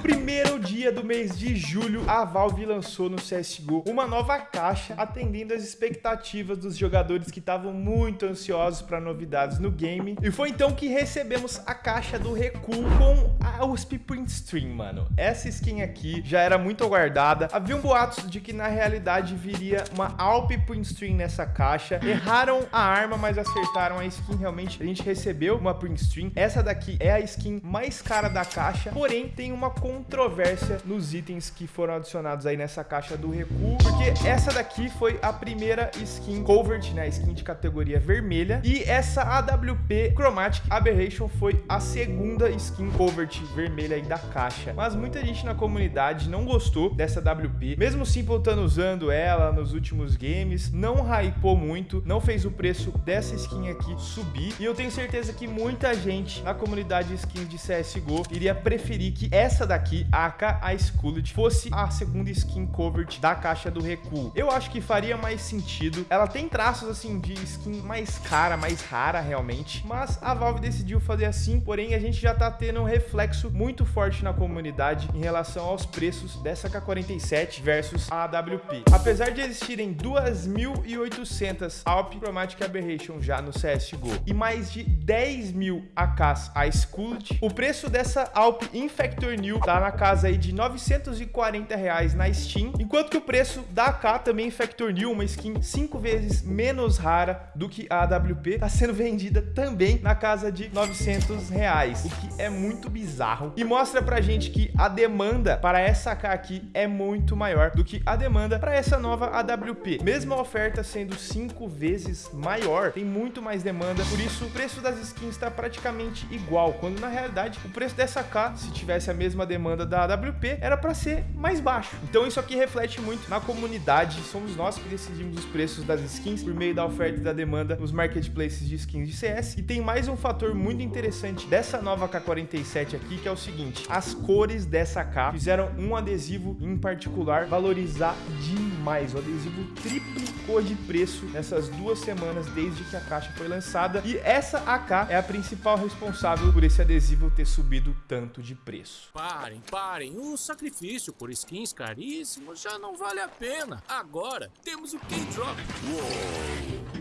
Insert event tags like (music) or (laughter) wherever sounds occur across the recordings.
primeiro dia do mês de julho, a Valve lançou no CSGO uma nova caixa, atendendo às expectativas dos jogadores que estavam muito ansiosos para novidades no game. E foi então que recebemos a caixa do Recuo com a USP Print Stream, mano. Essa skin aqui já era muito aguardada. Havia um boatos de que na realidade viria uma Alp Print Stream nessa caixa. Erraram a arma, mas acertaram a skin. Realmente a gente recebeu uma Print Stream. Essa daqui é a skin mais cara da caixa, porém tem uma controvérsia nos itens que foram adicionados aí nessa caixa do recuo, porque essa daqui foi a primeira skin Covert, né, skin de categoria vermelha, e essa AWP Chromatic Aberration foi a segunda skin Covert vermelha aí da caixa. Mas muita gente na comunidade não gostou dessa AWP, mesmo Simple usando ela nos últimos games, não hypou muito, não fez o preço dessa skin aqui subir, e eu tenho certeza que muita gente na comunidade skin de CSGO iria preferir que essa daqui, a AK Cooled, fosse a segunda skin covert da caixa do recuo. Eu acho que faria mais sentido. Ela tem traços assim de skin mais cara, mais rara realmente, mas a Valve decidiu fazer assim, porém a gente já tá tendo um reflexo muito forte na comunidade em relação aos preços dessa K47 versus a AWP. Apesar de existirem 2.800 Alp Chromatic Aberration já no CSGO e mais de 10 mil AKs Ice Cooled, o preço dessa Alp Infector New tá na casa aí de 940 reais na Steam, enquanto que o preço da AK também Infector New, uma skin 5 vezes menos rara do que a AWP, tá sendo vendida também na casa de 900 reais, o que é muito bizarro e mostra pra gente que a demanda para essa AK aqui é muito maior do que a demanda para essa nova AWP. Mesmo a oferta sendo 5 vezes maior, tem muito mais demanda, por isso o preço das skins está praticamente igual, quando na realidade o preço dessa AK, se tivesse a mesma demanda da AWP, era para ser mais baixo. Então isso aqui reflete muito na comunidade, somos nós que decidimos os preços das skins por meio da oferta e da demanda nos marketplaces de skins de CS. E tem mais um fator muito interessante dessa nova K47 aqui, que é o seguinte, as cores dessa AK fizeram um adesivo em particular valorizar demais. O adesivo triplicou de preço nessas duas semanas desde que a caixa foi lançada e essa AK é a principal responsável por esse adesivo ter subido tanto de preço. Parem, parem, o sacrifício por skins caríssimos já não vale a pena. Agora temos o K-Drop.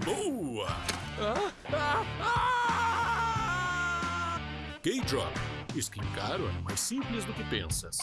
Boa! Ah, ah, ah! K-Drop. Skin caro é mais simples do que pensas.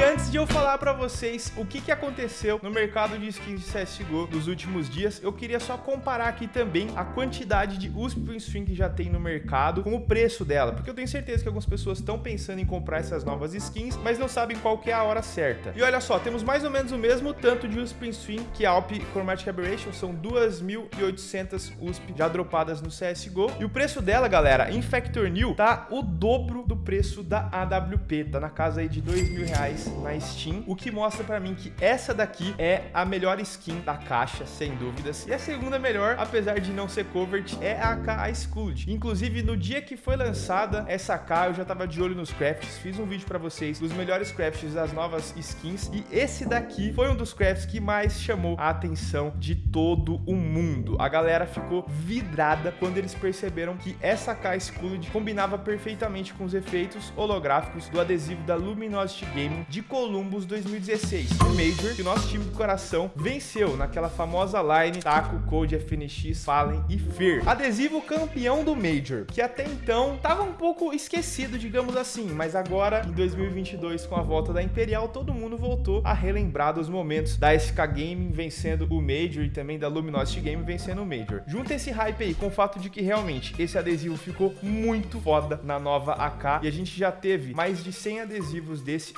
E antes de eu falar pra vocês o que, que aconteceu no mercado de skins de CSGO nos últimos dias, eu queria só comparar aqui também a quantidade de USP String que já tem no mercado com o preço dela, porque eu tenho certeza que algumas pessoas estão pensando em comprar essas novas skins, mas não sabem qual é a hora certa. E olha só, temos mais ou menos o mesmo tanto de USP String que Alp Chromatic Aberration, são 2.800 USP já dropadas no CSGO, e o preço dela, galera, em Factor New, tá o dobro do preço da AWP, tá na casa aí de 2 mil reais na Steam, o que mostra pra mim que essa daqui é a melhor skin da caixa, sem dúvidas. E a segunda melhor, apesar de não ser covert, é a AK Cooled. Inclusive, no dia que foi lançada essa AK, eu já tava de olho nos crafts, fiz um vídeo pra vocês dos melhores crafts das novas skins, e esse daqui foi um dos crafts que mais chamou a atenção de todo o mundo. A galera ficou vidrada quando eles perceberam que essa AK Cooled combinava perfeitamente com os efeitos holográficos do adesivo da Luminosity Gaming de Columbus 2016, o Major que o nosso time do coração venceu naquela famosa line Taco, Code, FNX, Fallen e Fear. Adesivo campeão do Major, que até então estava um pouco esquecido, digamos assim, mas agora em 2022 com a volta da Imperial, todo mundo voltou a relembrar dos momentos da SK Gaming vencendo o Major e também da Luminosity Gaming vencendo o Major. Junta esse hype aí com o fato de que realmente esse adesivo ficou muito foda na nova AK e a gente já teve mais de 100 adesivos desse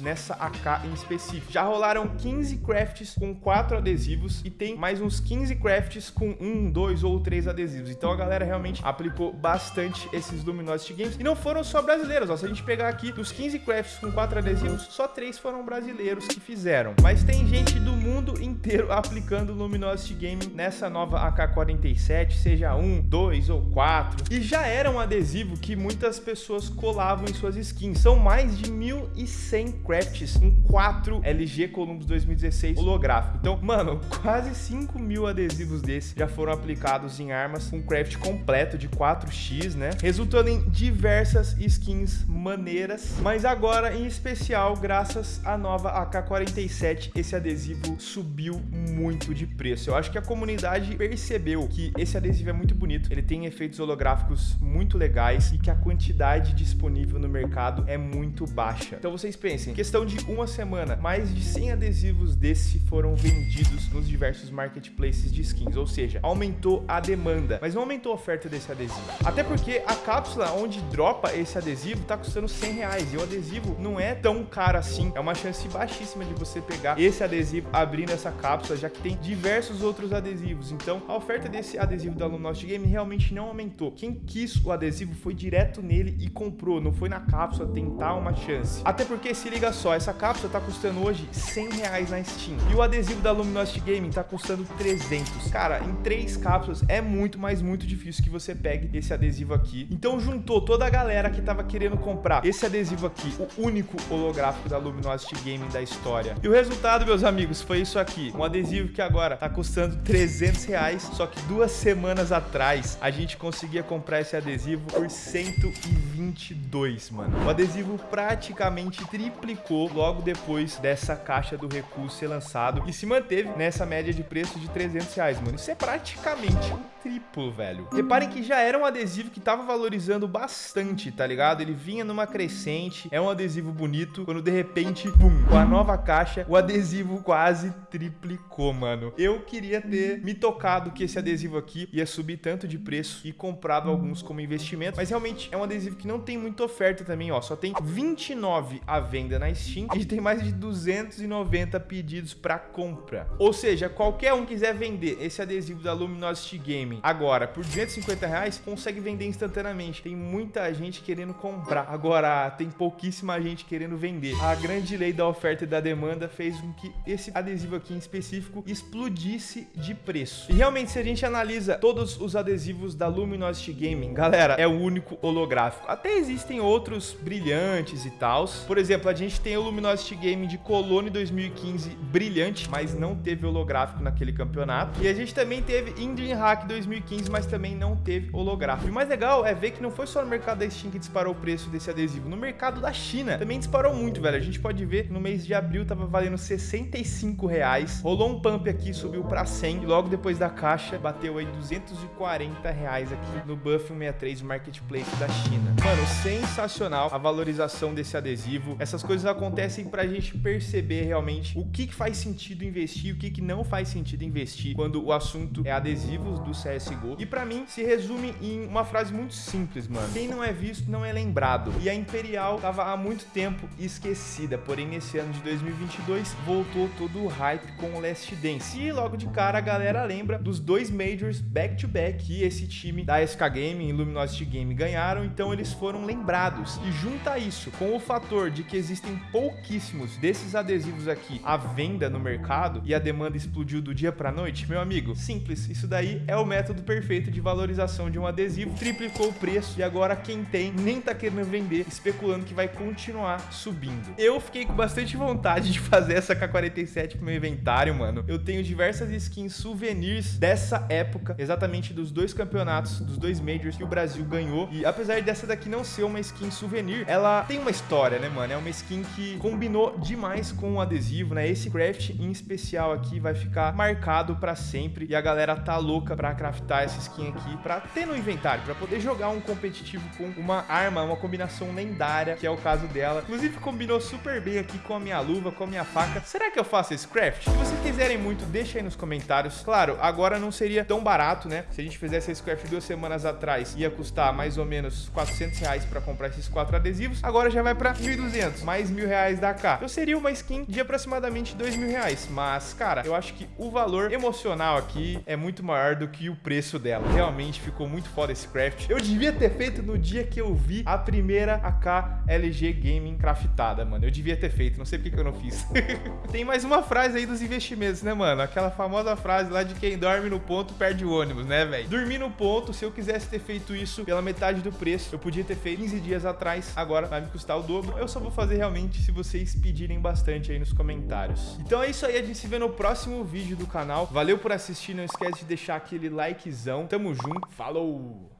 nessa AK em específico. Já rolaram 15 crafts com 4 adesivos e tem mais uns 15 crafts com 1, 2 ou 3 adesivos. Então a galera realmente aplicou bastante esses Luminosity Games. E não foram só brasileiros, ó. Se a gente pegar aqui dos 15 crafts com 4 adesivos, só 3 foram brasileiros que fizeram. Mas tem gente do mundo inteiro (laughs) aplicando Luminosity Game nessa nova AK-47, seja 1, 2 ou 4. E já era um adesivo que muitas pessoas colavam em suas skins. São mais de 1.100 100 crafts com 4 LG Columbus 2016 holográfico. Então, mano, (laughs) quase 5 mil adesivos desses já foram aplicados em armas com craft completo de 4x, né? Resultando em diversas skins maneiras. Mas agora, em especial, graças à nova AK-47, esse adesivo subiu muito de preço. Eu acho que a comunidade percebeu que esse adesivo é muito bonito, ele tem efeitos holográficos muito legais e que a quantidade disponível no mercado é muito baixa. Então vocês pensem, questão de uma semana, mais de 100 adesivos desse foram vendidos nos diversos marketplaces de skins, ou seja, aumentou a demanda, mas não aumentou a oferta desse adesivo. Até porque a cápsula onde dropa esse adesivo tá custando 100 reais e o adesivo não é tão caro assim, é uma chance baixíssima de você pegar esse adesivo abrindo essa cápsula, já que tem diversos outros adesivos. Então, a oferta desse adesivo da Luminosity Game realmente não aumentou. Quem quis o adesivo foi direto nele e comprou, não foi na cápsula tentar uma chance. Até porque, se liga só, essa cápsula tá custando hoje 100 reais na Steam. E o adesivo da Luminosity Gaming tá custando 300. Cara, em três cápsulas é muito, mas muito difícil que você pegue esse adesivo aqui. Então juntou toda a galera que tava querendo comprar esse adesivo aqui, o único holográfico da Luminosity Gaming da história. E o resultado, meus amigos, foi isso aqui. Um adesivo que agora tá custando 300 reais, só que duas semanas atrás a gente conseguia comprar esse adesivo por 122, mano. O adesivo praticamente triplicou logo depois dessa caixa do recurso ser lançado e se manteve nessa média de preço de 300 reais, mano. Isso é praticamente triplo, velho. Reparem que já era um adesivo que tava valorizando bastante, tá ligado? Ele vinha numa crescente, é um adesivo bonito, quando de repente, pum, com a nova caixa, o adesivo quase triplicou, mano. Eu queria ter me tocado que esse adesivo aqui ia subir tanto de preço e comprado alguns como investimento, mas realmente é um adesivo que não tem muita oferta também, ó. Só tem 29 à venda na Steam e tem mais de 290 pedidos para compra. Ou seja, qualquer um quiser vender esse adesivo da Luminosity Gaming agora por 250 reais, consegue vender instantaneamente. Tem muita gente querendo comprar. Agora, tem pouquíssima gente querendo vender. A grande lei da oferta e da demanda fez com que esse adesivo aqui em específico explodisse de preço. E realmente, se a gente analisa todos os adesivos da Luminosity Gaming, galera, é o único holográfico. Até existem outros brilhantes e tals. Por exemplo, a gente tem o Luminosity Gaming de Colônia 2015 brilhante, mas não teve holográfico naquele campeonato. E a gente também teve Indian Hack 2015, mas também não teve holográfico. E o mais legal é ver que não foi só no mercado da Steam que disparou o preço desse adesivo, no mercado da China também disparou muito, velho. A gente pode ver no mês de abril tava valendo 65 reais. Rolou um pump aqui, subiu para 100 e logo depois da caixa bateu aí 240 reais aqui no Buff 163 Marketplace da China. Mano, sensacional a valorização desse adesivo. Essas coisas acontecem pra gente perceber realmente o que, que faz sentido investir, o que, que não faz sentido investir quando o assunto é adesivos do CSGO. E pra mim se resume em uma frase muito simples, mano. Quem não é visto não é lembrado. E a Imperial tava há muito tempo esquecida, porém nesse ano de 2022 voltou todo o hype com o Last Dance. E logo de cara a galera lembra dos dois Majors back-to-back -back que esse time da SK Gaming e Luminosity Game ganharam, então eles foram lembrados. E junta isso com o fator de que existem pouquíssimos desses adesivos aqui à venda no mercado e a demanda explodiu do dia pra noite, meu amigo, simples, isso daí é o método perfeito de valorização de um adesivo, triplicou o preço e agora quem tem nem tá querendo vender, especulando que vai continuar subindo. Eu fiquei com bastante vontade de fazer essa K47 pro meu inventário, mano. Eu tenho diversas skins souvenirs dessa época, exatamente dos dois campeonatos, dos dois Majors que o Brasil ganhou. E apesar dessa daqui não ser uma skin souvenir, ela tem uma história, né, mano? É uma skin que combinou demais com o adesivo, né? Esse craft em especial aqui vai ficar marcado pra sempre e a galera tá louca pra craftar essa skin aqui pra ter no inventário, pra poder jogar um competitivo com uma arma, uma combinação lendária, que é o caso dela. Inclusive combinou super bem aqui com a minha luva, com a minha faca. Será que eu faço esse craft? Se vocês quiserem muito, deixa aí nos comentários. Claro, agora não seria tão barato, né? Se a gente fizesse esse craft duas semanas atrás, ia custar mais ou menos 400 reais pra comprar esses quatro adesivos. Agora já vai pra 1.200, mais mil reais da cá. Então seria uma skin de aproximadamente dois mil reais. Mas, cara, eu acho que o valor emocional aqui é muito maior do que o preço dela. Realmente ficou muito foda esse craft. Eu devia ter feito no dia que eu vi a primeira AK LG Gaming craftada, mano. Eu devia ter feito, não sei porque que eu não fiz. (laughs) Tem mais uma frase aí dos investimentos, né, mano? Aquela famosa frase lá de quem dorme no ponto perde o ônibus, né, velho? Dormir no ponto, se eu quisesse ter feito isso pela metade do preço, eu podia ter feito 15 dias atrás, agora vai me custar o dobro. Eu só vou fazer realmente se vocês pedirem bastante aí nos comentários. Então é isso aí, a gente se vê no próximo vídeo do canal. Valeu por assistir, não esquece de deixar aquele likezão. Tamo junto, falou!